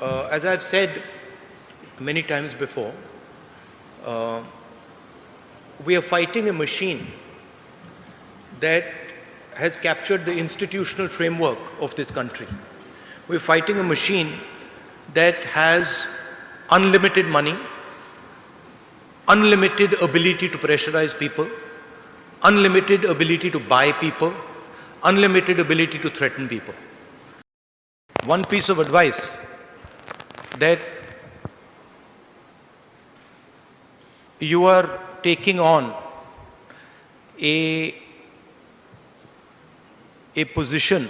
uh, as I've said many times before, uh, we are fighting a machine that has captured the institutional framework of this country. We're fighting a machine that has unlimited money, unlimited ability to pressurize people, unlimited ability to buy people, unlimited ability to threaten people. One piece of advice that you are taking on a, a position,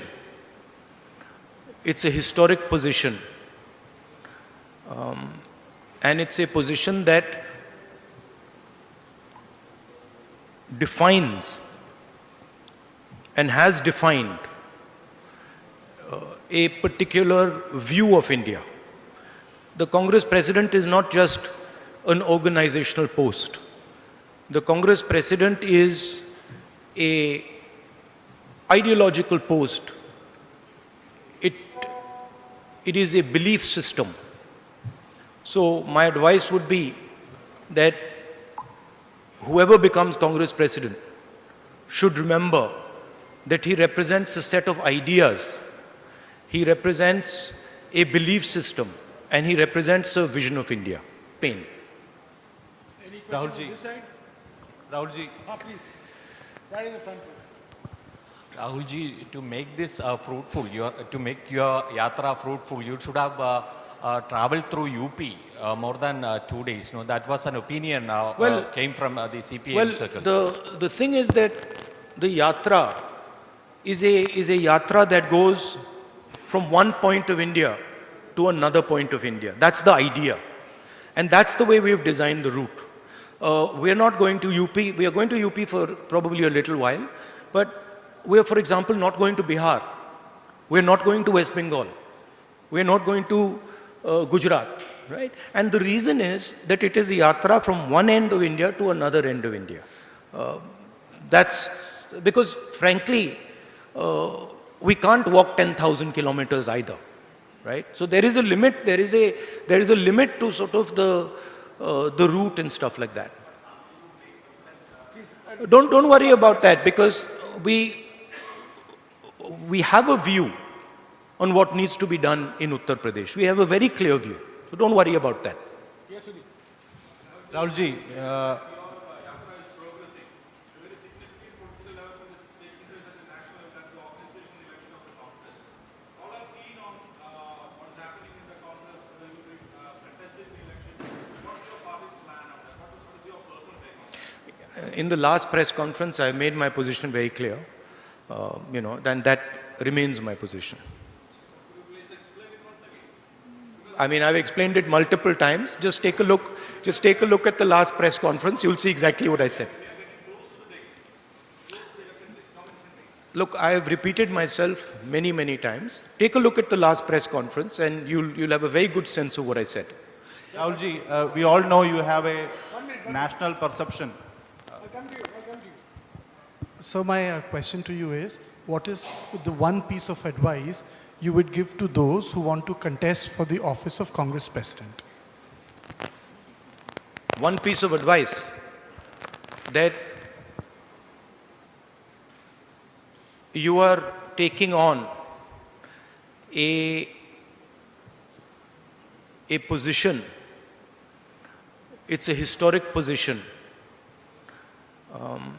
it's a historic position, um, and it's a position that defines and has defined uh, a particular view of India. The Congress president is not just an organizational post. The Congress president is a ideological post. It, it is a belief system. So my advice would be that whoever becomes Congress president should remember that he represents a set of ideas. He represents a belief system and he represents a vision of India. Pain. Any question Rahul ji. this side? Rahul ji, Ah, please. Right in the front row. Rahulji, to make this uh, fruitful, your, to make your yatra fruitful, you should have uh, uh, traveled through UP uh, more than uh, two days. No, that was an opinion uh, Well- uh, came from uh, the CPM Well, circles. the, the thing is that the yatra is a, is a yatra that goes from one point of India to another point of India. That's the idea. And that's the way we've designed the route. Uh, we're not going to UP, we are going to UP for probably a little while, but we're, for example, not going to Bihar. We're not going to West Bengal. We're not going to uh, Gujarat, right? And the reason is that it is the yatra from one end of India to another end of India. Uh, that's because, frankly, uh, we can't walk 10,000 kilometers either, right? So there is a limit. There is a there is a limit to sort of the uh, the route and stuff like that. Don't don't worry about that because we we have a view on what needs to be done in Uttar Pradesh. We have a very clear view. So don't worry about that. Yes, Sudhi. Rahul uh, In the last press conference, I made my position very clear. Uh, you know, then that remains my position. I mean, I've explained it multiple times. Just take a look. Just take a look at the last press conference. You'll see exactly what I said. Look, I have repeated myself many, many times. Take a look at the last press conference, and you'll you'll have a very good sense of what I said. Rahul ji, uh, we all know you have a national perception. I'll come to you. I'll come to you. So my uh, question to you is, what is the one piece of advice you would give to those who want to contest for the office of Congress President? One piece of advice that you are taking on a, a position, it's a historic position, um,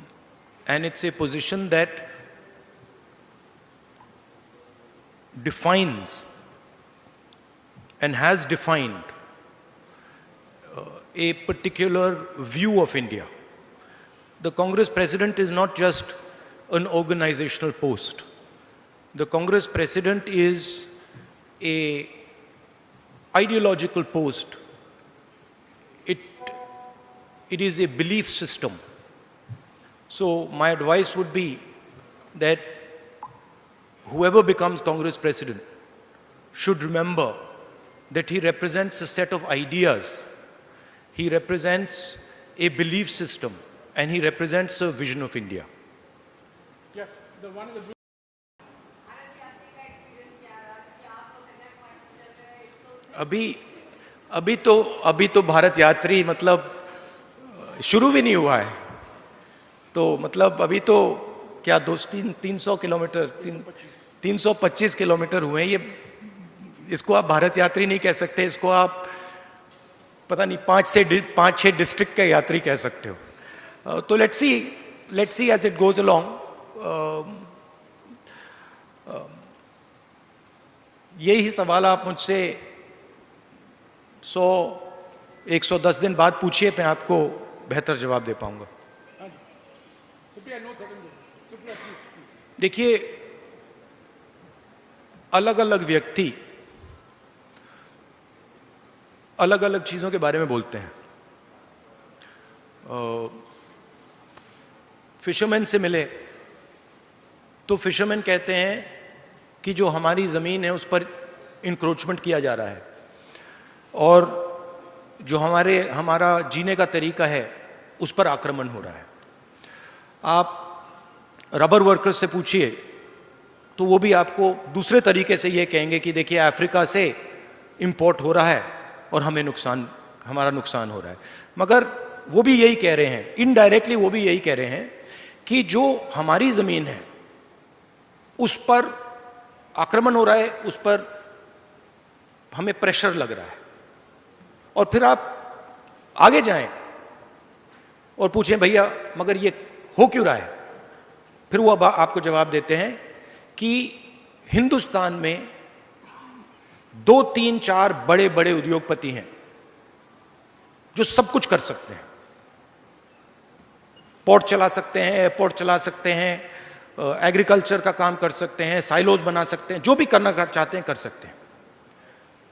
and it's a position that defines and has defined uh, a particular view of India. The Congress president is not just an organizational post. The Congress president is a ideological post. It, it is a belief system. So my advice would be that whoever becomes Congress president should remember that he represents a set of ideas. He represents a belief system and he represents a vision of India. Yes, the one in the blue. Bharat यात्री का experience क्या रहा कि आप लोग कन्याकुमारी में चल रहे हैं इट्स सो अभी अभी तो अभी तो भारत यात्री मतलब शुरू भी नहीं हुआ है तो मतलब अभी तो क्या दो, तीन तीन सौ किलोमीटर, तीन तीन सौ पच्चीस किलोमीटर हुए ये, इसको आप भारत यात्री नहीं कह सकते, इसको आप पता नहीं, पाँच से पाँच छः डिस्ट्रिक्ट के यात्री कह सकते हो। तो let's see let's see as it goes along यही सवाल आप मुझसे सौ, एक सौ दस दिन बाद पूछिए, मैं आपको बेहतर जवाब दे पाऊँगा। देखिए अलग अलग व्यक्ति अलग अलग चीज़ों के बारे में बोलते हैं। फिशरमैन से मिले तो फिशरमैन कहते हैं कि जो हमारी ज़मीन है उस पर इंक्रोचमेंट किया जा रहा है। और जो हमारे, हमारा जीने का तरीका है, उस पर आक्रमण हो रहा है। आप रबर वर्कर्स से पूछिए तो वो भी आपको दूसरे तरीके से ये कहेंगे कि देखिए, अफ्रीका से इंपोर्ट हो रहा है और हमें नुकसान, हमारा नुकसान हो रहा है। मगर वो भी यही कह रहे हैं इनडायरेक्टली वो भी यही कह रहे हैं कि जो हमारी ज़मीन है, उस पर आक्रमण हो रहा है, उस पर हमें प्रेशर लग रहा है। और फिर आप आगे जाएँ और पूछें, भैया, मगर ये हो क्यों रहा है? फिर वो अब आपको जवाब देते हैं कि हिंदुस्तान में दो, तीन, चार बड़े बड़े उद्योगपति हैं जो सब कुछ कर सकते हैं। पोर्ट चला सकते हैं, एयरपोर्ट चला सकते हैं एग्रीकल्चर का काम कर सकते हैं, साइलोज बना सकते हैं, जो भी करना कर- चाहते हैं कर सकते हैं।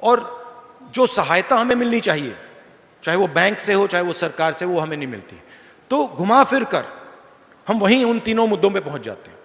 और जो सहायता हमें मिलनी चाहिए, चाहे वो बैंक से हो, चाहे वो सरकार से, वो हमें नहीं मिलती। तो घुमा फिर कर हम वहीं उन तीनों मुद्दों पे पहुँच जाते हैं।